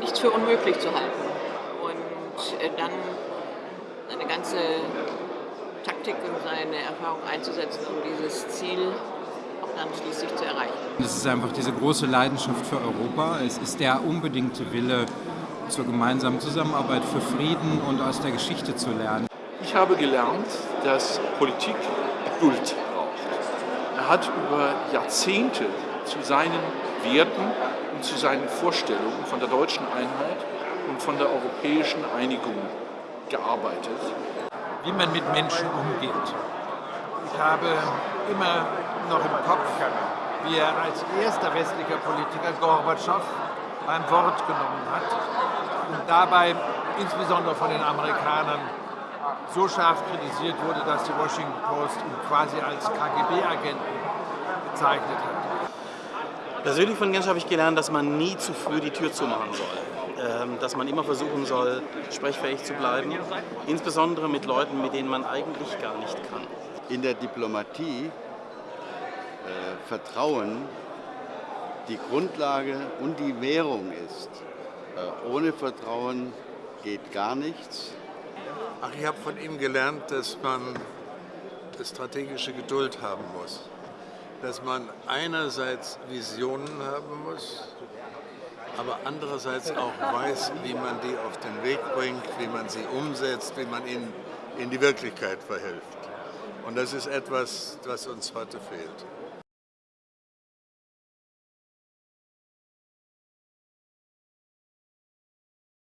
nichts für unmöglich zu halten und äh, dann eine ganze Taktik und seine Erfahrung einzusetzen, um dieses Ziel auch dann schließlich zu erreichen. Es ist einfach diese große Leidenschaft für Europa. Es ist der unbedingte Wille zur gemeinsamen Zusammenarbeit für Frieden und aus der Geschichte zu lernen. Ich habe gelernt, dass Politik Geduld braucht. Er hat über Jahrzehnte zu seinen Werten und zu seinen Vorstellungen von der deutschen Einheit und von der europäischen Einigung gearbeitet. Wie man mit Menschen umgeht. Ich habe immer noch im Kopf, wie er als erster westlicher Politiker Gorbatschow beim Wort genommen hat und dabei insbesondere von den Amerikanern so scharf kritisiert wurde, dass die Washington Post ihn quasi als KGB-Agenten bezeichnet hat. Persönlich von Gensch habe ich gelernt, dass man nie zu früh die Tür zumachen soll. Ähm, dass man immer versuchen soll, sprechfähig zu bleiben, insbesondere mit Leuten, mit denen man eigentlich gar nicht kann. In der Diplomatie äh, Vertrauen die Grundlage und die Währung ist. Äh, ohne Vertrauen geht gar nichts. Ach, ich habe von ihm gelernt, dass man strategische Geduld haben muss. Dass man einerseits Visionen haben muss, aber andererseits auch weiß, wie man die auf den Weg bringt, wie man sie umsetzt, wie man ihnen in die Wirklichkeit verhilft. Und das ist etwas, was uns heute fehlt.